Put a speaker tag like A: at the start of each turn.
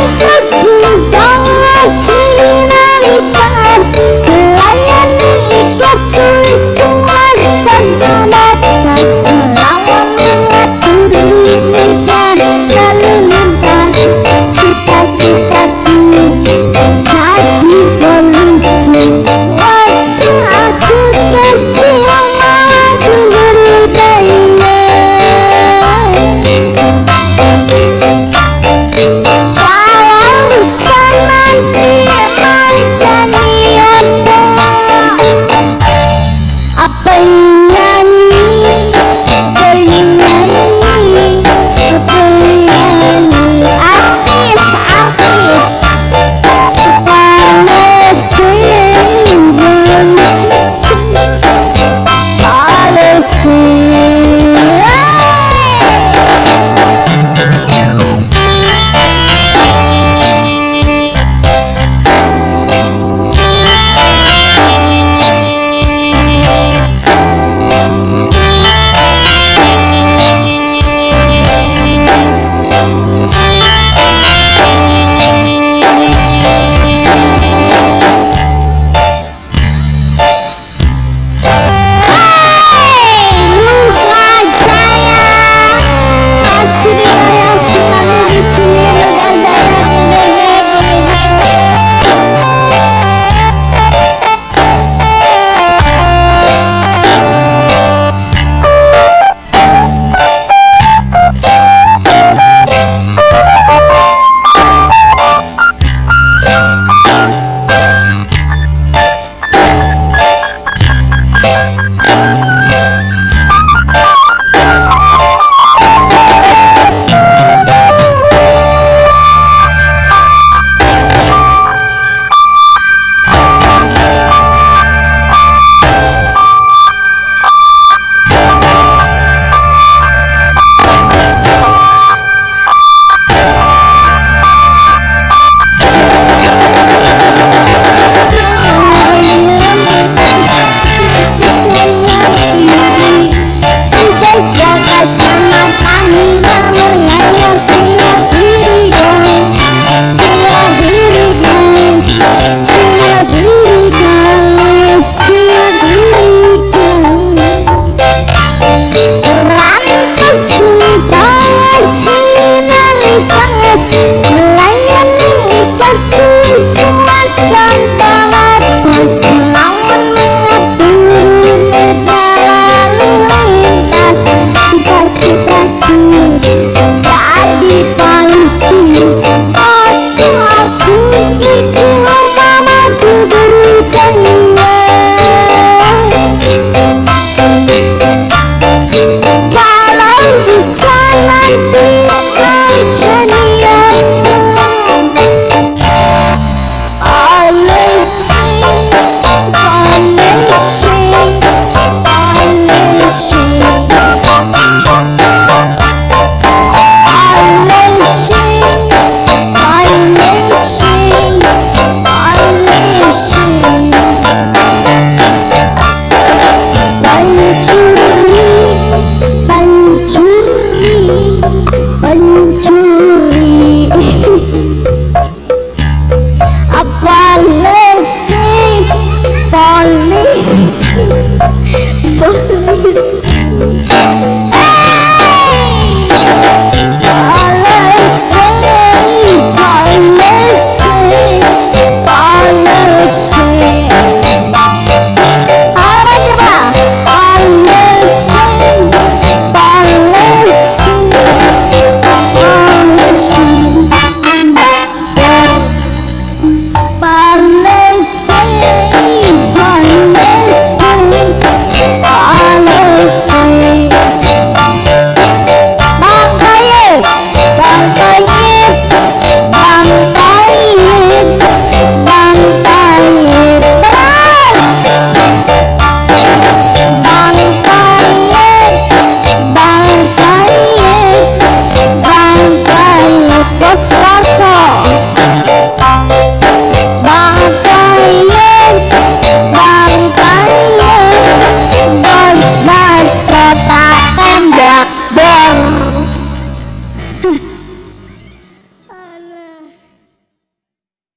A: nunca 원주